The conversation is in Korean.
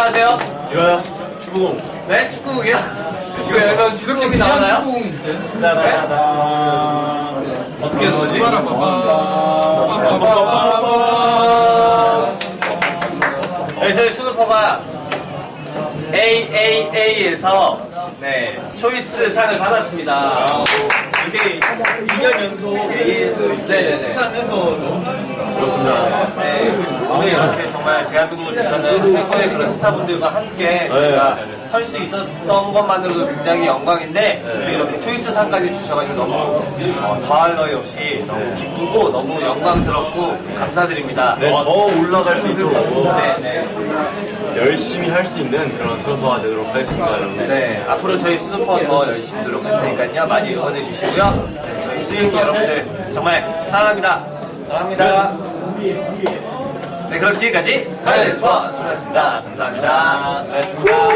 하세요? 이거요? 축구공. 네? 축구공이요? 이거 약간 주도팀이 나오나요? 축구공 있어요? 짜라라라. 어떻게 하는 거지? 네, 저희 스누퍼가 AAA에서 네, 초이스 상을 받았습니다. 이게 2년 연속 A에서 네네네. 이렇게 수상해서 너무 그렇습니다. 네, 오늘 이렇게 정말 대한민국을 대표하는 최고의 그런 스타분들과 함께 저희가 설 수 있었던 것만으로도 굉장히 영광인데 또 이렇게 choice 상까지 주셔가지고 너무 어, 더할 나위 없이 너무 기쁘고 너무 영광스럽고 감사드립니다. 네, 더 올라갈 수 있도록 네, 네. 열심히 할 수 있는 그런 스누퍼가 되도록 하겠습니다, 여러분. 네, 앞으로 저희 스누퍼 더 열심히 노력할 테니까요. 많이 응원해 주시고요. 네, 저희 수영이 여러분들 정말 사랑합니다. 사랑합니다. 네, 그럼 지금까지 하이레스퍼 수고하셨습니다. 감사합니다. 수고하셨습니다.